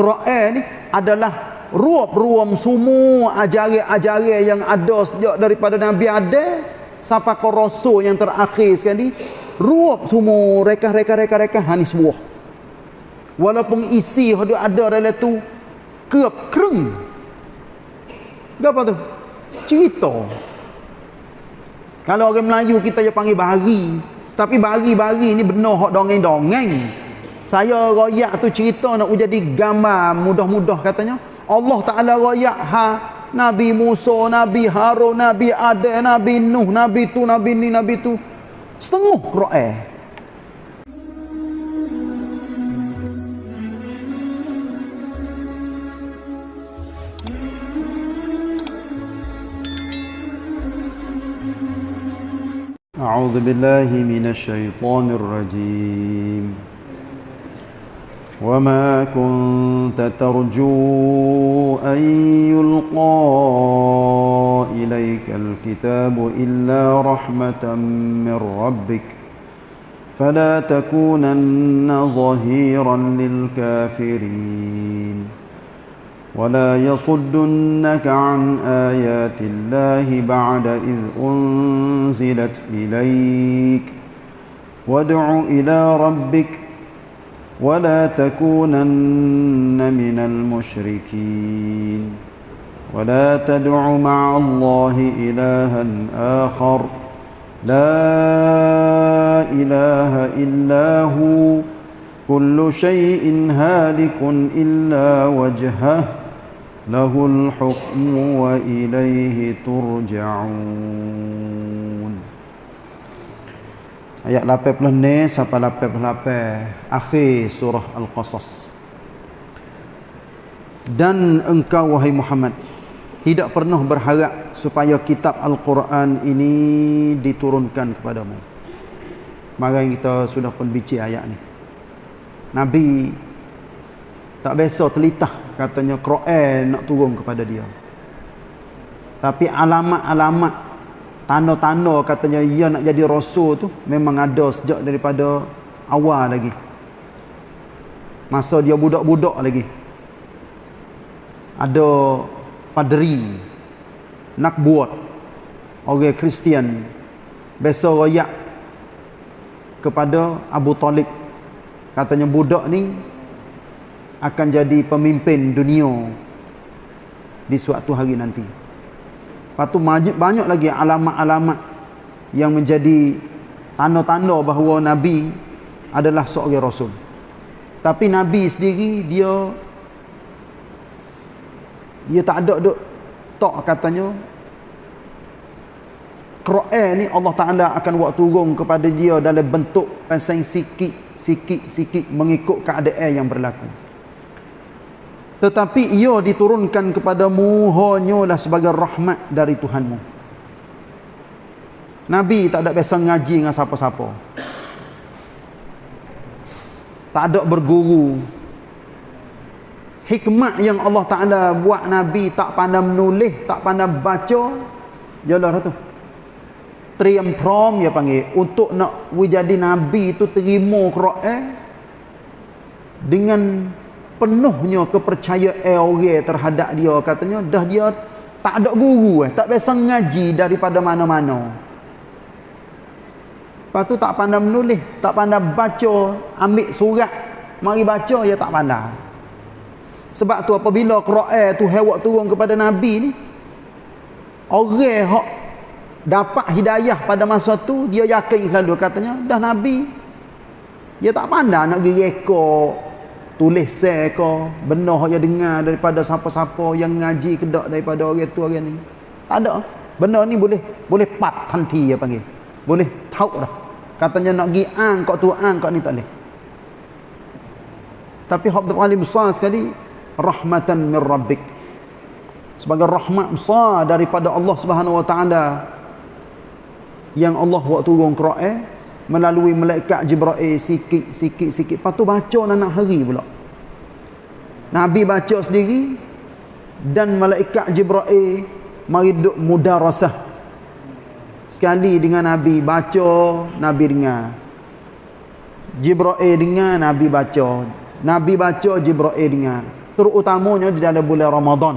Quran ni adalah ruap-ruam semua ajaran-ajaran yang ada sejak daripada Nabi ada sampai ke Rasul yang terakhir sekali ruap semua reka-reka-reka-reka ha ni semua. Walaupun isi yang ada dalam tu kerap kereng apa tu? Cerita. Kalau orang Melayu kita je panggil bari. Tapi bari-bari ni benar hak dongeng-dongeng saya royak tu cerita nak jadi gambar mudah-mudah katanya Allah Ta'ala royak ha Nabi Musa, Nabi Harun, Nabi Adam, Nabi Nuh, Nabi tu, Nabi ni, Nabi tu. Setengah Quran. أعوذ بالله من الشيطان الرجيم وما كنت ترجو أن يلقى إليك الكتاب إلا رحمة من ربك فلا تكونن ظهيرا للكافرين ولا يصدنك عن آيات الله بعد إذ أنزلت إليك وادع إلى ربك ولا تكونن من المشركين. ولا تدع مع الله إلها آخر. لا إله إلا هو. كل شيء هالك إلا وجهه. له الحكم وإليه ترجعون. Ayat 80 ni sampai 88 akhir surah Al-Qasas. Dan engkau wahai Muhammad tidak pernah berharap supaya kitab Al-Quran ini diturunkan kepadamu. Mari kita sudah pun bici ayat ni. Nabi tak biasa telitah katanya Quran nak turun kepada dia. Tapi alamat-alamat tanda-tanda katanya ia nak jadi rasul tu memang ada sejak daripada awal lagi. Masa dia budak-budak lagi. Ada padri nak buat. Orang Kristian. Biasa royak kepada Abu Talib. Katanya budak ni akan jadi pemimpin dunia di suatu hari nanti Lepas tu banyak, lagi alamat-alamat yang menjadi tanda-tanda bahawa Nabi adalah seorang Rasul. Tapi Nabi sendiri dia dia tak ada duk tak katanya Quran ni Allah Taala akan buat turun kepada dia dalam bentuk pasang sikit sikit sikit mengikut keadaan yang berlaku tetapi ia diturunkan kepadamu hanyalah sebagai rahmat dari Tuhanmu. Nabi tak ada biasa ngaji dengan siapa-siapa. Tak ada berguru. Hikmat yang Allah Ta'ala buat Nabi tak pandai menulis tak pandai baca jelas tu? Triam prom ya panggil. Untuk nak jadi Nabi tu terima Quran dengan penuhnya kepercayaan orang terhadap dia. Katanya dah dia tak ada guru eh tak biasa ngaji daripada mana-mana. Lepas tu tak pandai menulis tak pandai baca ambil surat mari baca dia tak pandai. Sebab tu apabila Quran tu hewak turun kepada Nabi ni orang hok dapat hidayah pada masa tu dia yakin selalu. Katanya dah Nabi dia tak pandai nak pergi rekod tulis share ke benar yang dengar daripada siapa-siapa yang ngaji kedak daripada orang tu orang ni. Tak ada. Benar ni boleh boleh pat tanti ya panggil. Boleh tahu dah. Katanya nak gi ang kau tu ang kau ni tak boleh. Tapi hak paling besar sekali rahmatan min rabbik. Sebagai rahmat besar daripada Allah Subhanahu wa taala yang Allah buat turun Quran melalui malaikat Jibril sikit sikit sikit. Lepas tu baca nak hari pula. Nabi baca sendiri dan malaikat Jibril mari duk mudarasah. Sekali dengan Nabi baca Nabi dengar. Jibril dengar Nabi baca. Nabi baca Jibril dengar. Terutamanya di dalam bulan Ramadan.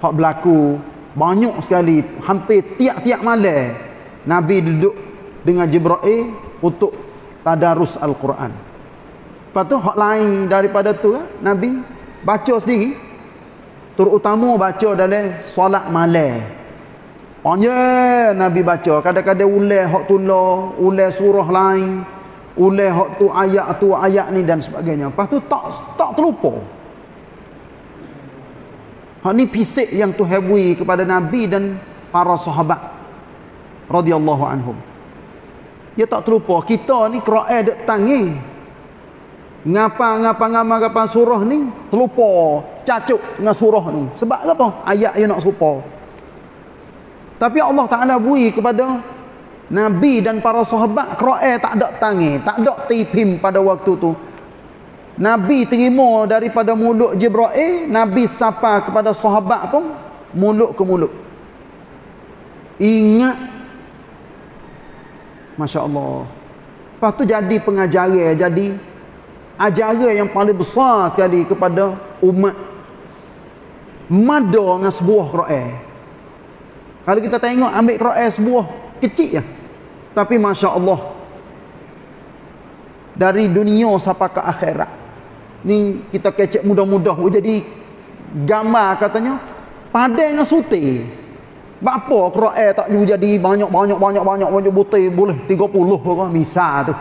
Hak berlaku banyak sekali hampir tiap-tiap malam Nabi duduk dengan Jibril untuk tadarus Al-Quran. Lepas tu hak lain daripada tu Nabi baca sendiri. Terutama baca dalam solat malam. Panjang Nabi baca. Kadang-kadang ulai hak tulah ulai surah lain ulai hak tu ayat tu ayat ni dan sebagainya. Lepas tu tak tak terlupa. Hak ni pisik yang tu hebui kepada Nabi dan para sahabat. Radhiyallahu anhum. Dia tak terlupa kita ni Quran dak tangi. Ngapa ngapa ngapa ngapa surah ni terlupa cacuk dengan surah ni. Sebab apa? Ayat yang nak serupa. Tapi Allah Taala bui kepada Nabi dan para sahabat Quran tak ada tangi, tak ada tipim pada waktu tu. Nabi terima daripada mulut Jibril, Nabi sapa kepada sahabat pun mulut ke mulut. Ingat Masya-Allah. Lepas tu jadi pengajaran, jadi ajaran yang paling besar sekali kepada umat mada dengan sebuah Quran. Kalau kita tengok ambil Quran sebuah kecil ya. Tapi masya-Allah dari dunia sampai ke akhirat ni kita kecek mudah-mudah jadi gambar katanya padang dengan suti apa Quran tak jadi? Banyak-banyak banyak-banyak banyak butir. Boleh 30 apa misal tu.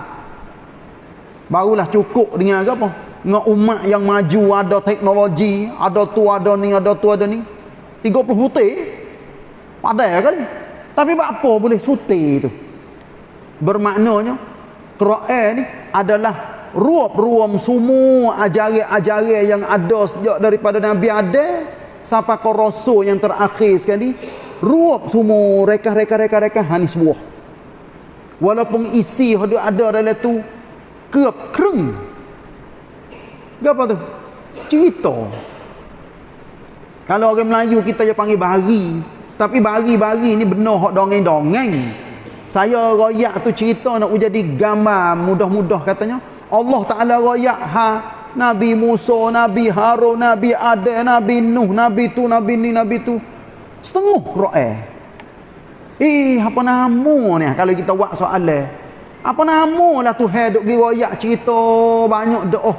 Barulah cukup dengan apa? Dengan umat yang maju ada teknologi ada tu ada ni ada tu ada ni. 30 butir? Padang kali. Tapi apa boleh suti tu? Bermaknanya Quran ni adalah ruap-ruam semua ajaran-ajaran yang ada sejak daripada Nabi ada sampai ke Rasul yang terakhir sekali ruap semua reka-reka-reka-reka hanis buah. Walaupun isi yang ada dalam tu kerap kereng apa tu? cerita. Kalau orang Melayu kita je panggil bari tapi bari-bari ni benar hak dongeng-dongeng. Saya royak tu cerita nak jadi gambar mudah-mudah katanya. Allah Ta'ala rayak ha Nabi Musa, Nabi Harun, Nabi Adam, Nabi Nuh, Nabi tu, Nabi ni, Nabi tu. Setengah Quran. Eh, apa nama ni kalau kita buat soalan? Apa nama lah Tuhan duk rayak cerita banyak doa.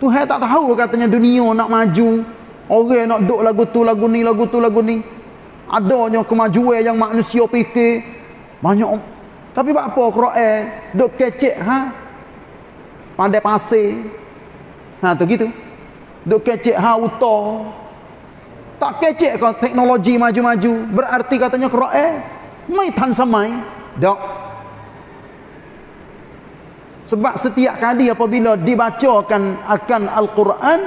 Tuhan tak tahu katanya dunia nak maju. Orang nak duk lagu tu, lagu ni, lagu tu, lagu ni. Adanya kemajuan yang manusia fikir. Banyak. Tapi apa Quran duk kecek ha? pandai pasir ha tu gitu duk kecek ha uta tak kecek kau teknologi maju-maju. Berarti katanya Quran mai tan samai. Dak sebab setiap kali apabila dibacakan akan Al-Quran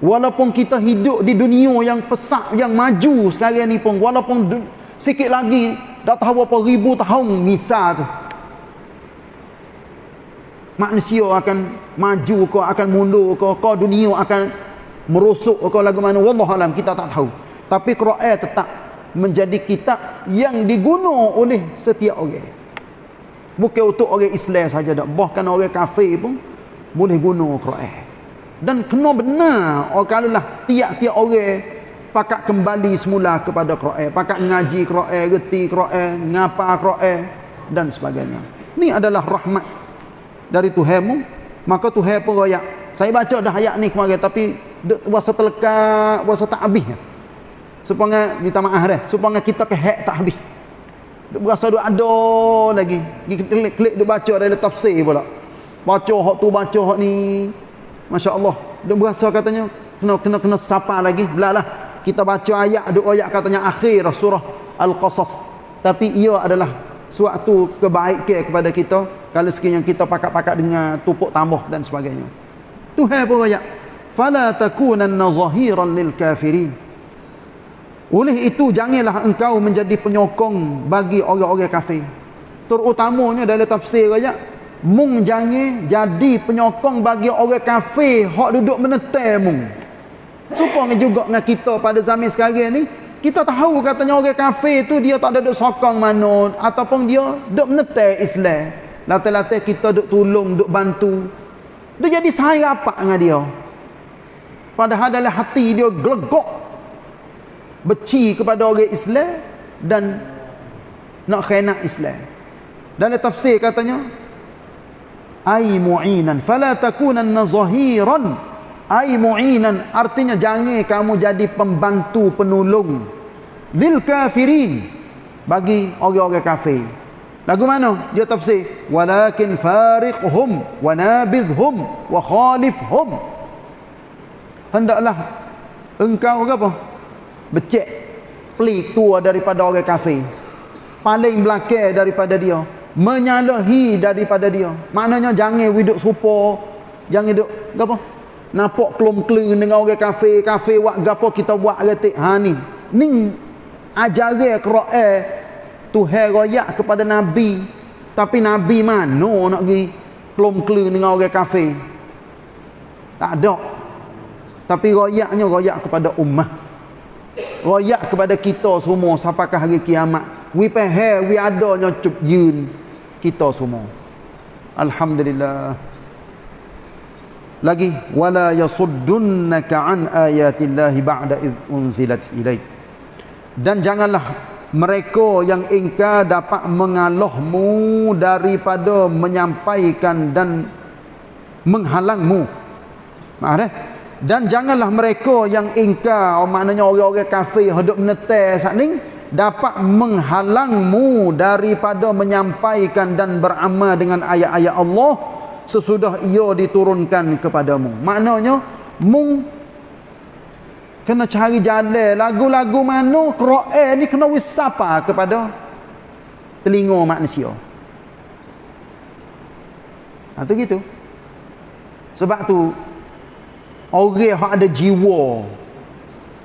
walaupun kita hidup di dunia yang pesak yang maju sekarang ni pun walaupun sikit lagi dah tahu apa ribu tahun misal tu. Manusia akan maju ke akan mundur ke ke dunia akan merosok ke lagu mana wallah alam kita tak tahu. Tapi Quran tetap menjadi kitab yang diguna oleh setiap orang. Bukan untuk orang Islam saja dak bahkan orang kafir pun boleh guna Quran. Dan kena benar oh kalau lah tiap-tiap orang pakat kembali semula kepada Quran pakat ngaji Quran reti Quran ngapa Quran dan sebagainya. Ni adalah rahmat dari Tuhanmu. Maka Tuhan pun royak saya baca dah ayat ni kemarin tapi puasa terlekat puasa tak habis supaya minta maaf dah supaya kita kehek tak habis. Berasa duk ada lagi. Klik klik duk baca dari tafsir pula. Baca hak tu baca hak ni. masya-Allah. Duk berasa katanya kena kena kena sapa lagi. Belalah kita baca ayat duk ayat katanya akhir surah al-qasas. Tapi ia adalah suatu kebaikan kepada kita kalau sekiranya kita pakat-pakat dengan tupuk tambah dan sebagainya. Tuhan pun ayat. Fala takunanna zahiran lil kafirin. Oleh itu janganlah engkau menjadi penyokong bagi orang-orang kafir. Terutamanya dalam tafsir ayat mung jangan jadi penyokong bagi orang kafir hak duduk menetai mung. Supaya juga dengan kita pada zaman sekarang ni kita tahu katanya orang kafir tu dia tak ada duk sokong mana ataupun dia duk menetai Islam. Latih-latih kita duk tolong, duk bantu. Dia jadi saya apa dengan dia? padahal dalam hati dia gelegok beci kepada orang Islam dan nak khianat Islam. Dalam tafsir katanya ai mu'inan fala takunanna zahiran ai mu'inan artinya jangan kamu jadi pembantu penolong. Lil kafirin bagi orang-orang kafir lagu mana? Dia tafsir. Walakin fariqhum wa nabidhum wa khalifhum. Hendaklah engkau apa? Becek pelik tua daripada orang kafir. Paling belakang daripada dia. Menyalahi daripada dia. Maknanya jangan hidup serupa. Jangan hidup apa? Nampak kelum-kelung dengan orang kafir. Kafir buat gapo kita buat retik. Ha ni. Ni ajaran Quran Tuhan royak kepada nabi. Tapi nabi mana nak pergi kelum-kelung dengan orang kafir. Tak ada. Tapi royaknya royak kepada ummah. Royak kepada kita semua sampai ke hari kiamat. We pay we adanya cup yun. Kita semua. Alhamdulillah. Lagi wala yasuddunka an ayatillahi ba'da id unzilat ilaik dan janganlah mereka yang ingkar dapat mengalahmu daripada menyampaikan dan menghalangmu maaf eh? dan janganlah mereka yang ingkar oh, maknanya orang-orang kafir hidup menetai saat ni dapat menghalangmu daripada menyampaikan dan beramal dengan ayat-ayat Allah sesudah ia diturunkan kepadamu maknanya mung kena cari jalan. Lagu-lagu mana Quran ni kena wisapa kepada telinga manusia. Ha, tu gitu. Sebab tu orang yang ada jiwa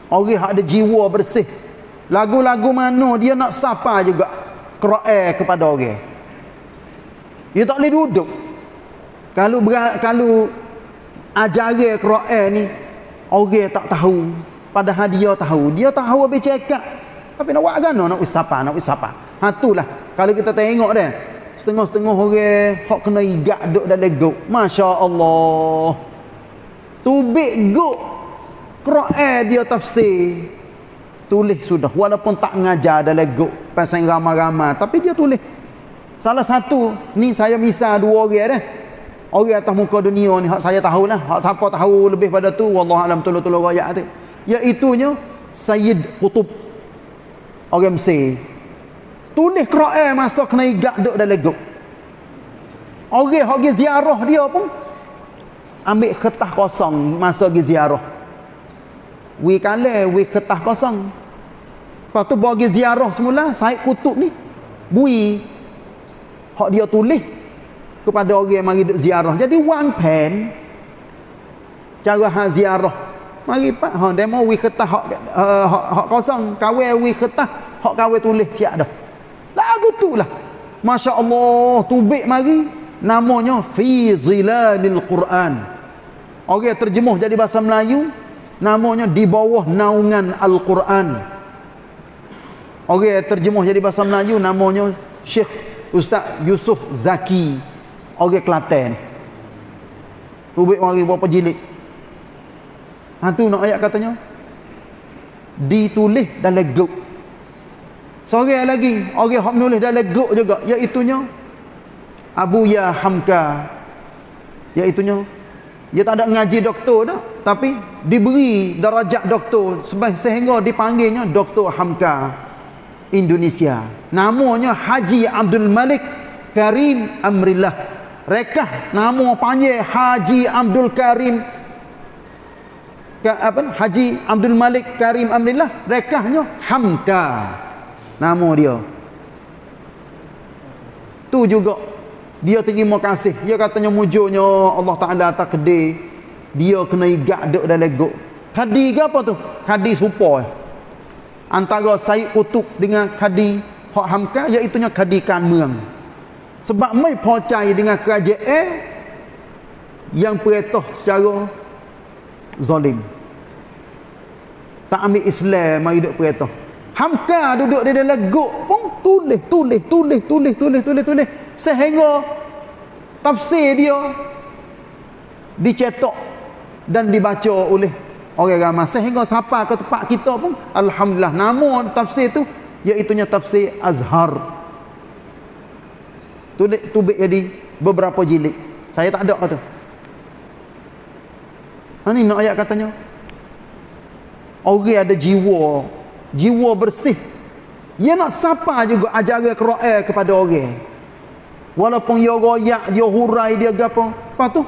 orang yang ada jiwa bersih lagu-lagu mana dia nak sapa juga Quran kepada orang. Dia tak boleh duduk. Kalau kalau ajaran Quran ni orang tak tahu padahal dia tahu. Dia tahu habis cakap tapi nak buat kan nak usapa nak usapa. Ha itulah. Kalau kita tengok dia setengah-setengah orang hok kena igak duk dalam gok masya-Allah. Tubik guk. Quran dia tafsir. Tulis sudah. Walaupun tak ngajar dalam guk Pasal ramah-ramah Tapi dia tulis. Salah satu Ni saya misal dua orang dah. Orang atas muka dunia ni Hak saya tahu lah Hak siapa tahu lebih pada tu Wallahualam tolong-tolong rakyat tu Iaitunya Sayyid Qutub. Orang Mesir. Tulis Quran Masa kena igak duk dalam guk Orang yang ziarah dia pun ambil kertas kosong masa pergi ziarah. We kale we kertas kosong. Lepas tu bagi ziarah semula Said Kutub ni bui. Hak dia tulis kepada orang yang mari ziarah. Jadi one pen cara ha ziarah mari pak ha demo we kertas hak uh, hak, hak kosong kawe we kertas hak kawe tulis siap dah lagu tu lah Masya Allah tubik mari namanya fi zilalil Quran Orang terjemuh jadi bahasa Melayu namanya di bawah naungan Al-Quran. Orang terjemuh jadi bahasa Melayu namanya Syekh Ustaz Yusuf Zaki. Orang Kelantan. Rubik mari berapa jilid. Ha tu nak ayat katanya. Ditulis dalam guk. Seorang lagi, orang hak menulis dalam guk juga, iaitu Abu Ya Hamka. Iaitunya dia tak ada ngaji doktor dah tapi diberi darajat doktor sehingga dipanggilnya Doktor Hamka Indonesia namanya Haji Abdul Malik Karim Amrillah rekah nama panjang Haji Abdul Karim apa Haji Abdul Malik Karim Amrillah rekahnya Hamka. Nama dia. Tu juga dia terima kasih. Dia katanya mujurnya Allah Ta'ala kedai. Dia kena igak duk dalam gok kadi ke apa tu? Kadi serupa antara Said Utub dengan kadi Hak Hamka iaitunya kadi kanmeng. Sebab mai percaya dengan kerajaan yang perintah secara zalim tak ambil Islam mari duk perintah Hamka duduk di dalam gok pun tulis tulis tulis tulis tulis tulis tulis. Sehingga tafsir dia dicetak dan dibaca oleh orang ramai. Sehingga siapa ke tempat kita pun alhamdulillah nama tafsir tu iaitu tafsir Azhar. Tulis tubik jadi beberapa jilid. Saya tak ada kata. Ha ni nak ayat katanya orang ada jiwa. Jiwa bersih. Dia nak sapa juga ajar Quran kepada orang. Walaupun dia royak dia hurai dia gapo lepas tu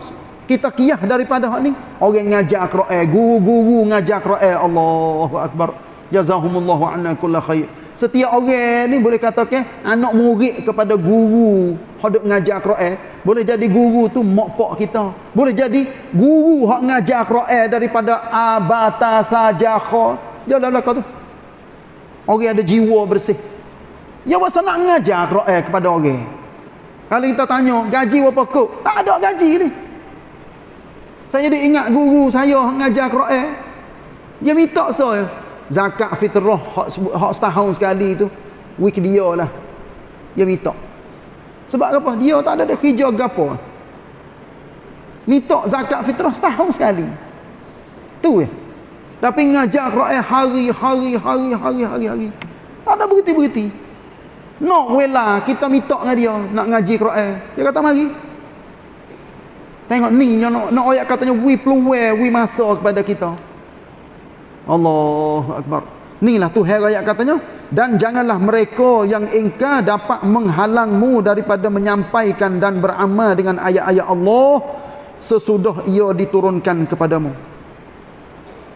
kita kiyah daripada hak ni. Orang ngajar Quran guru-guru ngajar Quran Allahu akbar jazahumullahu anna kulla khair. Setiap orang ni boleh katakan anak murid kepada guru hendak ngajar Quran. Boleh jadi guru tu mak pak kita. Boleh jadi guru hak ngajar Quran daripada abata saja kha. Jalan belaka tu. Orang ada jiwa bersih. Ya wasa nak ngajar Quran kepada orang. Kalau kita tanya gaji berapa kok? Tak ada gaji ni. Saya dia ingat guru saya ngajar Quran. Dia minta saya zakat fitrah hak hak setahun sekali tu week dia lah. Dia minta. Sebab apa? Dia tak ada kerja gapo. Minta zakat fitrah setahun sekali. Tu ya. Tapi ngajar Quran hari hari hari hari hari hari. Tak ada berhenti-berhenti. Nak wela kita minta dengan dia nak ngaji Quran. Dia kata mari. Tengok ni yang nak, nak ayat katanya we peluang, we masa kepada kita. Allah Akbar. Inilah tu ayat katanya. Dan janganlah mereka yang ingkar dapat menghalangmu daripada menyampaikan dan beramal dengan ayat-ayat Allah sesudah ia diturunkan kepadamu.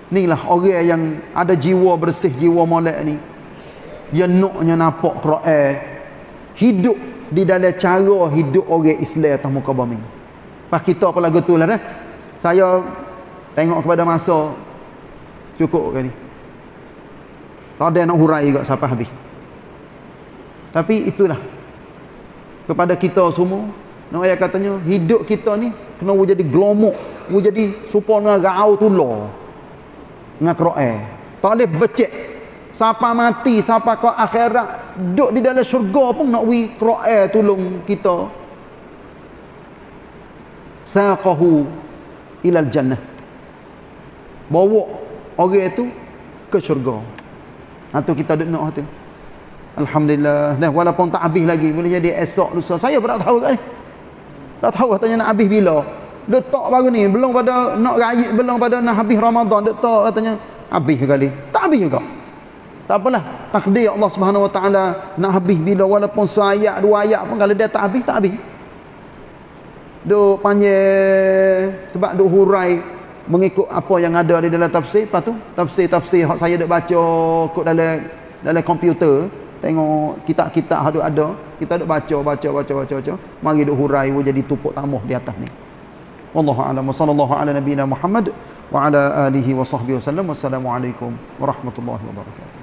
Inilah orang yang ada jiwa bersih, jiwa molek ni. Dia naknya nampak Quran. Hidup di dalam cara hidup orang Islam atas muka bumi. Pas kita pun lagu tu lah dah. Saya tengok kepada masa cukup kali. Tak ada nak hurai juga sampai habis. Tapi itulah. Kepada kita semua. Nak ayat katanya, hidup kita ni kena jadi glomok. jadi supaya dengan rau tu lo. Dengan Quran. Tak boleh becek. Siapa mati, siapa ke akhirat. Duduk di dalam syurga pun nak wi Quran tolong kita saqahu ilal jannah bawa orang itu ke syurga. Atau kita duduk nak tu. Alhamdulillah. Dah walaupun tak habis lagi boleh jadi esok lusa. Saya pun tak tahu kan. Tak tahu katanya nak habis bila. Letak baru ni belum pada nak raya belum pada nak habis Ramadan letak katanya habis kali? Tak habis juga. Tak apalah. Takdir Allah Subhanahu Wa Taala nak habis bila walaupun seayat dua ayat pun kalau dia tak habis tak habis. Duk panjang sebab duk hurai mengikut apa yang ada di dalam tafsir. Lepas tu tafsir-tafsir yang saya duk baca kod dalam dalam komputer tengok kitab-kitab hadut ada kita duk baca baca baca baca baca. Mari duk hurai jadi tupuk tamuh di atas ni. Wallahu a'lam. Sallallahu ala nabiyina muhammad wa ala alihi wa sahbihi wasallam wassalamu alaikum warahmatullahi wabarakatuh